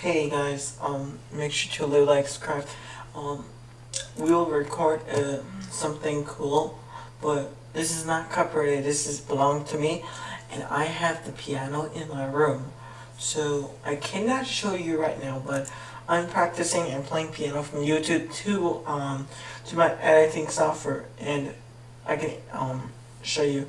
Hey guys, um, make sure to leave like, subscribe. Um, we will record uh, something cool, but this is not copyrighted. This is belong to me, and I have the piano in my room, so I cannot show you right now. But I'm practicing and playing piano from YouTube to um to my editing software, and I can um show you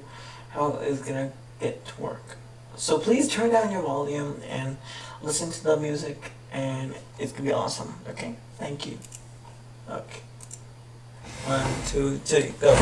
how it's gonna get to work. So please turn down your volume and listen to the music and it's gonna be awesome. Okay? Thank you. Okay. One, two, three, go.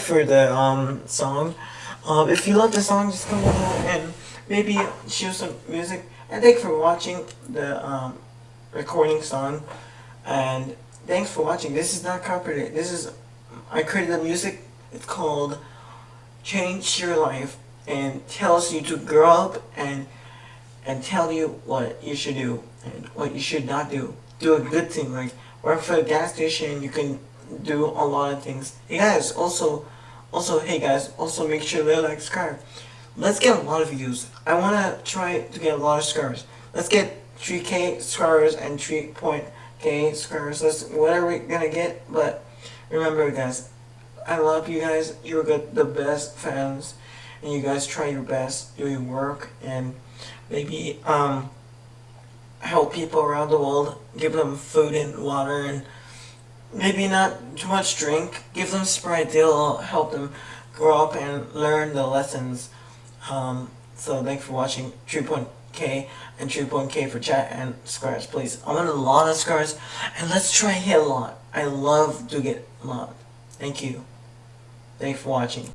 Thanks for the um song. Um, if you love the song, just come below and maybe show some music. And thanks for watching the um recording song. And thanks for watching. This is not copyrighted. This is I created the music. It's called "Change Your Life" and tells you to grow up and and tell you what you should do and what you should not do. Do a good thing like work for a gas station. You can do a lot of things. Hey guys, also, also, hey guys, also make sure to like, subscribe. Let's get a lot of views. I wanna try to get a lot of subscribers. Let's get 3k subscribers and 3.k subscribers. That's whatever we're gonna get. But remember, guys, I love you guys. You're the best fans, and you guys try your best, do your work, and maybe um help people around the world. Give them food and water and maybe not too much drink. Give them Sprite. They'll help them grow up and learn the lessons. Um, so thanks for watching 3.0 K and 3.K for chat and scars, please. I want a lot of scars and let's try hit a lot. I love to get a lot. Thank you. Thanks for watching.